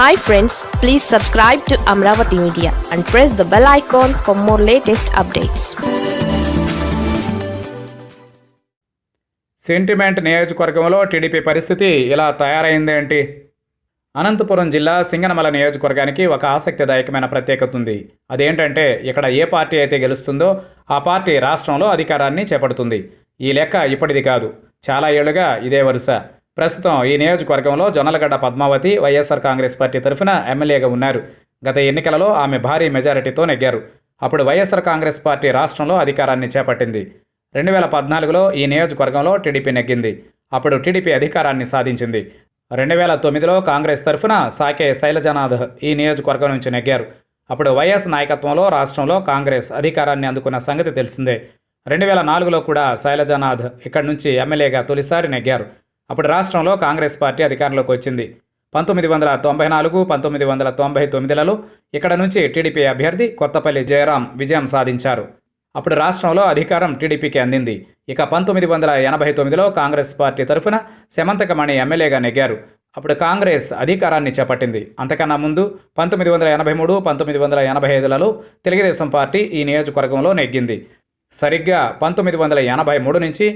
Hi friends please subscribe to Amaravati media and press the bell icon for more latest updates sentiment నియోజకవర్గంలో TDP పరిస్థితి ఇలా తయారైంది ఏంటి? అనంతపురం జిల్లా సింగనమల నియోజకవర్గానికి ఒక ఆసక్తిదాయకమైన ప్రత్యేకత ఉంది. అదేంటంటే ఇక్కడ ఏ పార్టీ అయితే గెలుస్తుందో ఆ పార్టీ రాష్ట్రంలో అధికారాన్ని చేపడుతుంది. ఈ లెక్క ఇప్పటిది కాదు. చాలా ఏళ్ళుగా ఇదే వరుస. ప్రస్తుతం ఈ నియోజకవర్గంలో Jonnalagadda Padmavathi YSR Congress party తరఫున ఎమ్మెల్యేగా ఉన్నారు. గత ఎన్నికలలో ఆమె భారీ మెజారిటీతో నెగ్గారు. అప్పుడు వైఎస్ఆర్ కాంగ్రెస్ పార్టీ రాష్ట్రంలో అధికారాన్ని చేపట్టింది. రెండు వేల పద్నాలుగులో ఈ నియోజకవర్గంలో టీడీపీ నెగ్గింది. అప్పుడు టీడీపీ అధికారాన్ని సాధించింది. రెండు వేల తొమ్మిదిలో కాంగ్రెస్ తరఫున సాకే శైలజనాథ్ ఈ నియోజకవర్గం నుంచి నెగ్గారు. అప్పుడు వైఎస్ నాయకత్వంలో రాష్ట్రంలో కాంగ్రెస్ అధికారాన్ని అందుకున్న సంగతి తెలిసిందే. రెండు వేల నాలుగులో కూడా శైలజనాథ్ ఇక్కడి నుంచి ఎమ్మెల్యేగా తొలిసారి నెగ్గారు. అప్పుడు రాష్ట్రంలో కాంగ్రెస్ పార్టీ అధికారంలోకి వచ్చింది. పంతొమ్మిది వందల తొంభై నాలుగు పంతొమ్మిది వందల తొంభై తొమ్మిదిలలో ఇక్కడ నుంచి టీడీపీ అభ్యర్థి కొత్తపల్లి జయరాం విజయం సాధించారు. అప్పుడు రాష్ట్రంలో అధికారం టీడీపీకి అందింది. ఇక పంతొమ్మిది వందల ఎనభై తొమ్మిదిలో కాంగ్రెస్ పార్టీ తరఫున సెమంతకమణి ఎమ్మెల్యేగా నెగ్గారు. అప్పుడు కాంగ్రెస్ అధికారాన్ని చేపట్టింది. అంతకన్నా ముందు పంతొమ్మిది వందల ఎనభై మూడు పంతొమ్మిది వందల ఎనభై ఐదులలో తెలుగుదేశం పార్టీ ఈ నియోజకవర్గంలో నెగ్గింది. సరిగ్గా పంతొమ్మిది వందల ఎనభై మూడు నుంచి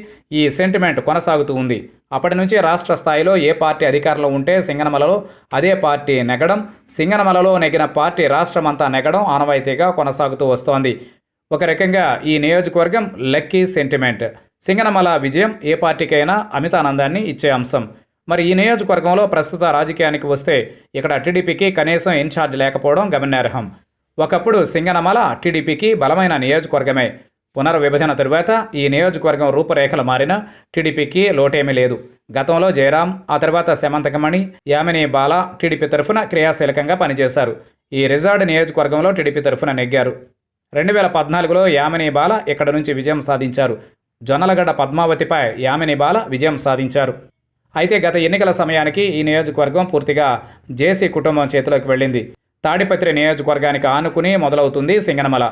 ఈ సెంటిమెంట్ కొనసాగుతూ ఉంది. అప్పటి నుంచి రాష్ట్ర స్థాయిలో ఏ పార్టీ అధికారంలో ఉంటే సింగనమలలో అదే పార్టీ నెగడం సింగనమలలో నెగిన పార్టీ రాష్ట్రమంతా నెగడం ఆనవాయితీగా కొనసాగుతూ వస్తోంది. ఒక రకంగా ఈ నియోజకవర్గం లక్కీ సెంటిమెంట్ సింగనమల విజయం ఏ పార్టీకైనా అమితానందాన్ని ఇచ్చే అంశం. మరి ఈ నియోజకవర్గంలో ప్రస్తుత రాజకీయానికి వస్తే ఇక్కడ టీడీపీకి కనీసం ఇన్ఛార్జ్ లేకపోవడం గమనార్హం. ఒకప్పుడు సింగనమల టీడీపీకి బలమైన నియోజకవర్గమే. పునర్విభజన తరువాత ఈ నియోజకవర్గం రూపురేఖలు మారిన టీడీపీకి లోటేమీ లేదు. గతంలో జయరాం ఆ తర్వాత శమంతకమణి యామిని బాల టీడీపీ తరఫున క్రియాశీలకంగా పనిచేశారు. ఈ రిజార్డ్ నియోజకవర్గంలో టీడీపీ తరఫున నెగ్గారు. రెండు వేల పద్నాలుగులో యామిని బాల ఇక్కడ నుంచి విజయం సాధించారు. జొన్నలగడ్డ పద్మావతిపై యామిని బాల విజయం సాధించారు. అయితే గత ఎన్నికల సమయానికి ఈ నియోజకవర్గం పూర్తిగా జేసీ కుటుంబం చేతిలోకి వెళ్ళింది. తాడిపత్రి నియోజకవర్గానికి ఆనుకుని మొదలవుతుంది సింగనమల.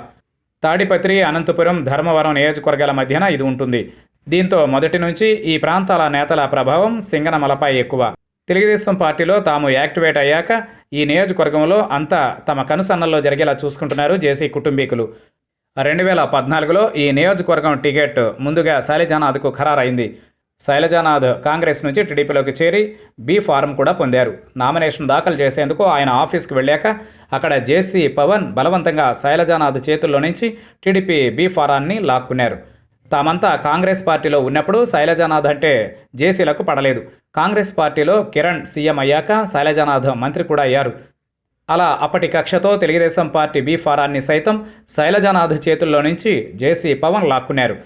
తాడిపత్రి అనంతపురం ధర్మవరం నియోజకవర్గాల మధ్యన ఇది ఉంటుంది. దీంతో మొదటి నుంచి ఈ ప్రాంతాల నేతల ప్రభావం సింగనమలపై ఎక్కువ. తెలుగుదేశం పార్టీలో తాము యాక్టివేట్ అయ్యాక ఈ నియోజకవర్గంలో అంతా తమ కనుసన్నల్లో జరిగేలా చూసుకుంటున్నారు జేసీ కుటుంబీకులు. రెండు వేల పద్నాలుగులో ఈ నియోజకవర్గం టికెట్ ముందుగా శాలిజానాథ్కు ఖరారైంది. శైలజానాథ్ కాంగ్రెస్ నుంచి టీడీపీలోకి చేరి బీ ఫారం కూడా పొందారు. నామినేషన్ దాఖలు చేసేందుకు ఆయన ఆఫీస్కి వెళ్ళాక అక్కడ జేసీ పవన్ బలవంతంగా శైలజానాథ్ చేతుల్లో నుంచి టీడీపీ బీ ఫారాన్ని లాక్కున్నారు. తామంతా కాంగ్రెస్ పార్టీలో ఉన్నప్పుడు శైలజానాథ్ అంటే జేసీలకు పడలేదు. కాంగ్రెస్ పార్టీలో కిరణ్ సీఎం అయ్యాక శైలజానాథ్ మంత్రి కూడా అయ్యారు. అలా అప్పటి కక్షతో తెలుగుదేశం పార్టీ బీ ఫారాన్ని సైతం శైలజానాథ్ చేతుల్లో నుంచి జేసీ పవన్ లాక్కున్నారు.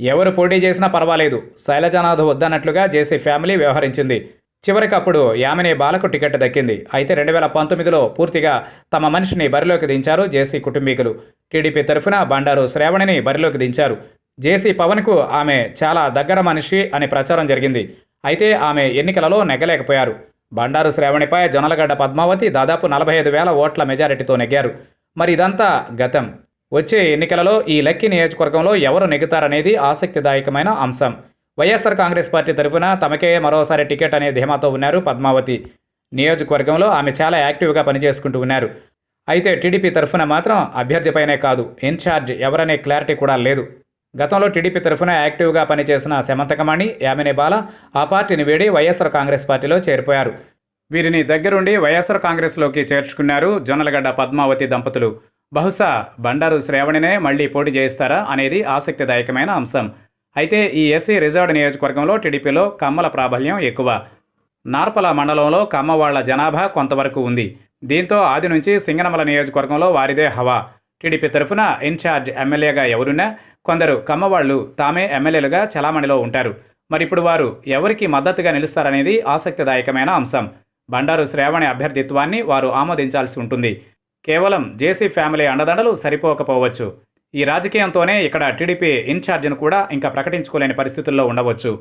ఎవరు పోటీ చేసినా పర్వాలేదు. శైలజానాథ్ వద్దన్నట్లుగా జేసీ ఫ్యామిలీ వ్యవహరించింది. చివరికి అప్పుడు యామిని బాలకు టికెట్ దక్కింది. అయితే రెండు వేల పంతొమ్మిదిలో పూర్తిగా తమ మనిషిని బరిలోకి దించారు జేసీ కుటుంబీకులు. టీడీపీ తరఫున బండారు శ్రావణిని బరిలోకి దించారు. జేసీ పవన్కు ఆమె చాలా దగ్గర మనిషి అని ప్రచారం జరిగింది. అయితే ఆమె ఎన్నికలలో నెగ్గలేకపోయారు. బండారు శ్రావణిపై జొన్నలగడ్డ పద్మావతి దాదాపు నలభై ఐదు వేల ఓట్ల మెజారిటీతో నెగ్గారు. మరి ఇదంతా గతం. వచ్చే ఎన్నికలలో ఈ లక్కీ నియోజకవర్గంలో ఎవరు నెగ్గుతారనేది ఆసక్తిదాయకమైన అంశం. వైఎస్ఆర్ కాంగ్రెస్ పార్టీ తరఫున తమకే మరోసారి టికెట్ అనే ధీమాతో ఉన్నారు పద్మావతి. నియోజకవర్గంలో ఆమె చాలా యాక్టివ్గా పనిచేసుకుంటూ ఉన్నారు. అయితే టీడీపీ తరఫున మాత్రం అభ్యర్థిపైనే కాదు ఇన్ఛార్జ్ ఎవరనే క్లారిటీ కూడా లేదు. గతంలో టీడీపీ తరఫున యాక్టివ్గా పనిచేసిన శమంతకమణి యామిని బాల ఆ పార్టీని వేడి వైఎస్ఆర్ కాంగ్రెస్ పార్టీలో చేరిపోయారు. వీరిని దగ్గరుండి వైఎస్ఆర్ కాంగ్రెస్లోకి చేర్చుకున్నారు జొన్నలగడ్డ పద్మావతి దంపతులు. బహుశా బండారు శ్రావణినే మళ్ళీ పోటీ చేయిస్తారా అనేది ఆసక్తిదాయకమైన అంశం. అయితే ఈ ఎస్సీ రిజర్వ్డ్ నియోజకవర్గంలో టీడీపీలో కమ్మల ప్రాబల్యం ఎక్కువ. నార్పల మండలంలో కమ్మవాళ్ళ జనాభా కొంతవరకు ఉంది. దీంతో ఆది నుంచి సింగనమల నియోజకవర్గంలో వారిదే హవా. టీడీపీ తరఫున ఇన్ఛార్జ్ ఎమ్మెల్యేగా ఎవరున్నా కొందరు కమ్మవాళ్ళు తామే ఎమ్మెల్యేలుగా చలామణిలో ఉంటారు. మరి ఇప్పుడు వారు ఎవరికి మద్దతుగా నిలుస్తారనేది ఆసక్తిదాయకమైన అంశం. బండారు శ్రావణి అభ్యర్థిత్వాన్ని వారు ఆమోదించాల్సి ఉంటుంది. కేవలం జేసీ ఫ్యామిలీ అండదండలు సరిపోకపోవచ్చు. ఈ రాజకీయంతోనే ఇక్కడ టీడీపీ ఇన్ఛార్జిను కూడా ఇంకా ప్రకటించుకోలేని పరిస్థితుల్లో ఉండవచ్చు.